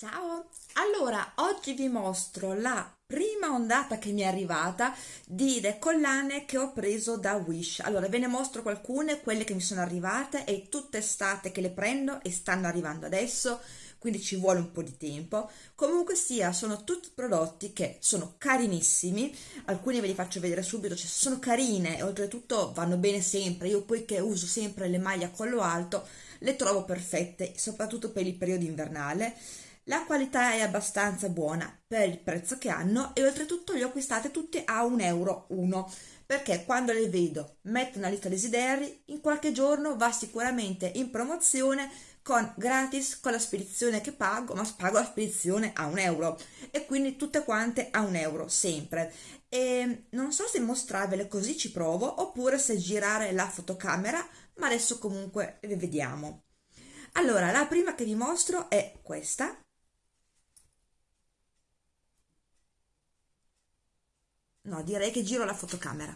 Ciao! Allora, oggi vi mostro la prima ondata che mi è arrivata di collane che ho preso da Wish. Allora, ve ne mostro alcune, quelle che mi sono arrivate, è tutta estate che le prendo e stanno arrivando adesso, quindi ci vuole un po' di tempo. Comunque sia, sono tutti prodotti che sono carinissimi, alcuni ve li faccio vedere subito, cioè sono carine e oltretutto vanno bene sempre. Io poi che uso sempre le maglie a collo alto, le trovo perfette, soprattutto per il periodo invernale la qualità è abbastanza buona per il prezzo che hanno e oltretutto le ho acquistate tutte a un euro uno perché quando le vedo metto una lista desideri in qualche giorno va sicuramente in promozione con gratis con la spedizione che pago ma pago la spedizione a un euro e quindi tutte quante a un euro sempre. E non so se mostrarvele così ci provo oppure se girare la fotocamera ma adesso comunque le vediamo. Allora la prima che vi mostro è questa No, direi che giro la fotocamera.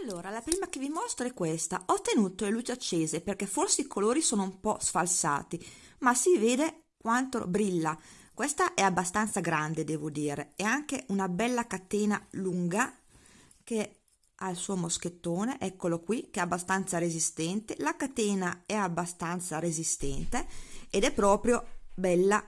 Allora, la prima che vi mostro è questa. Ho tenuto le luci accese perché forse i colori sono un po' sfalsati, ma si vede quanto brilla. Questa è abbastanza grande, devo dire. È anche una bella catena lunga che ha il suo moschettone, eccolo qui, che è abbastanza resistente. La catena è abbastanza resistente ed è proprio bella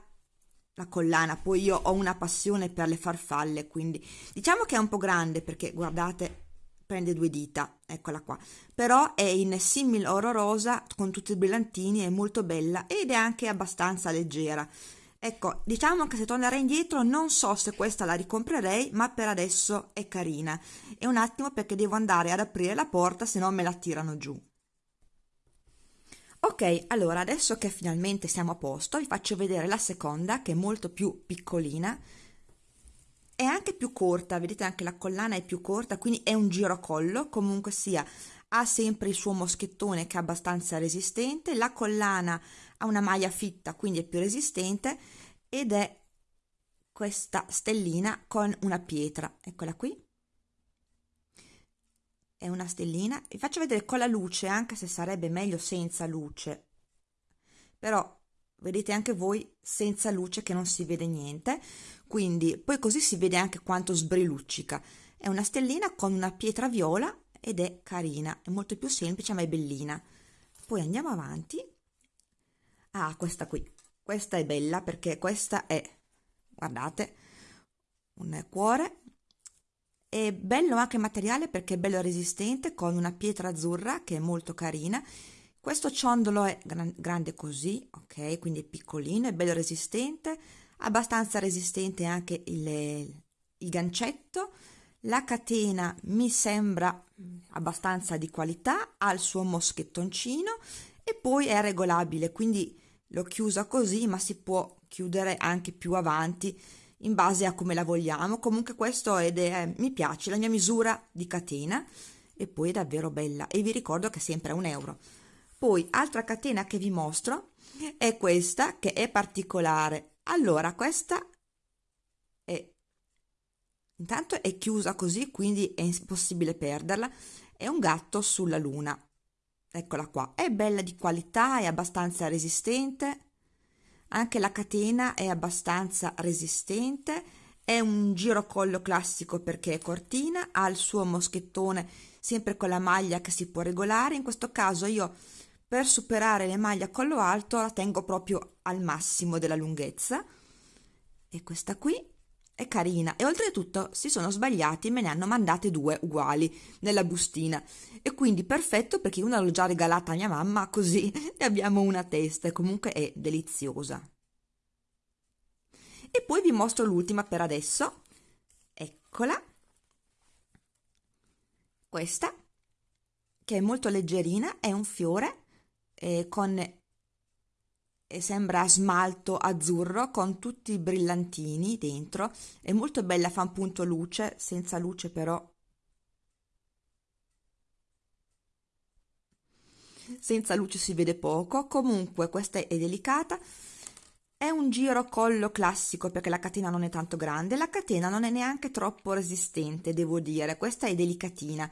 la collana, poi io ho una passione per le farfalle, quindi diciamo che è un po' grande perché guardate prende due dita, eccola qua, però è in simil oro rosa con tutti i brillantini, è molto bella ed è anche abbastanza leggera. Ecco, diciamo che se tornerei indietro non so se questa la ricomprerei, ma per adesso è carina. E un attimo perché devo andare ad aprire la porta, se no me la tirano giù. Ok, allora adesso che finalmente siamo a posto vi faccio vedere la seconda che è molto più piccolina. È anche più corta, vedete anche la collana è più corta, quindi è un girocollo, comunque sia ha sempre il suo moschettone che è abbastanza resistente, la collana ha una maglia fitta quindi è più resistente ed è questa stellina con una pietra, eccola qui è una stellina. Vi faccio vedere con la luce anche se sarebbe meglio senza luce. Però vedete anche voi senza luce che non si vede niente. Quindi poi così si vede anche quanto sbriluccica è una stellina con una pietra viola ed è carina è molto più semplice ma è bellina. Poi andiamo avanti. Ah questa qui. Questa è bella perché questa è guardate un cuore è bello anche il materiale perché è bello resistente con una pietra azzurra che è molto carina. Questo ciondolo è gran grande così, ok, quindi è piccolino, è bello resistente, abbastanza resistente anche il, il gancetto. La catena mi sembra abbastanza di qualità, ha il suo moschettoncino e poi è regolabile, quindi l'ho chiusa così, ma si può chiudere anche più avanti in base a come la vogliamo. Comunque questo è mi piace la mia misura di catena e poi è davvero bella. E vi ricordo che è sempre a un euro. Poi altra catena che vi mostro è questa che è particolare. Allora questa è intanto è chiusa così quindi è impossibile perderla. È un gatto sulla luna. Eccola qua. È bella di qualità è abbastanza resistente anche la catena è abbastanza resistente è un girocollo classico perché è cortina ha il suo moschettone sempre con la maglia che si può regolare. In questo caso io per superare le maglie a collo alto la tengo proprio al massimo della lunghezza. E questa qui è carina. E oltretutto si sono sbagliati e me ne hanno mandate due uguali nella bustina. E quindi perfetto perché una l'ho già regalata a mia mamma così ne abbiamo una testa. E comunque è deliziosa. E poi vi mostro l'ultima per adesso. Eccola. Questa che è molto leggerina è un fiore eh, con sembra smalto azzurro con tutti i brillantini dentro. È molto bella fa un punto luce senza luce però. Senza luce si vede poco. Comunque questa è delicata. È un giro collo classico perché la catena non è tanto grande. La catena non è neanche troppo resistente devo dire. Questa è delicatina.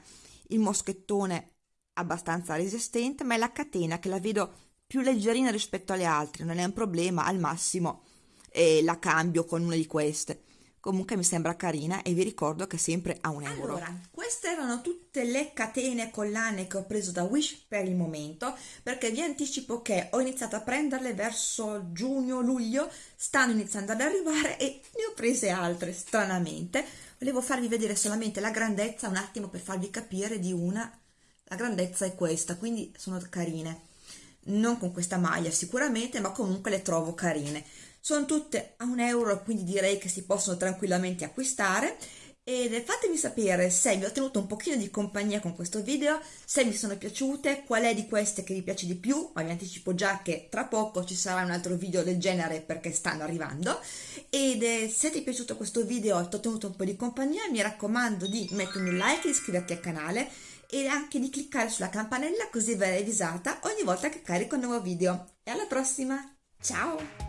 Il moschettone abbastanza resistente ma è la catena che la vedo più leggerina rispetto alle altre, non è un problema, al massimo e la cambio con una di queste comunque mi sembra carina e vi ricordo che sempre a un euro. Allora, queste erano tutte le catene collane che ho preso da Wish per il momento, perché vi anticipo che ho iniziato a prenderle verso giugno-luglio, stanno iniziando ad arrivare e ne ho prese altre, stranamente. Volevo farvi vedere solamente la grandezza un attimo per farvi capire di una. La grandezza è questa, quindi sono carine. Non con questa maglia sicuramente, ma comunque le trovo carine. Sono tutte a un euro quindi direi che si possono tranquillamente acquistare. Ed fatemi sapere se vi ho tenuto un pochino di compagnia con questo video, se mi sono piaciute, qual è di queste che vi piace di più, ma vi anticipo già che tra poco ci sarà un altro video del genere perché stanno arrivando. Ed eh, se ti è piaciuto questo video e ti ho tenuto un po' di compagnia mi raccomando di mettermi un like e iscriverti al canale e anche di cliccare sulla campanella così verrai avvisata ogni volta che carico un nuovo video e alla prossima, ciao!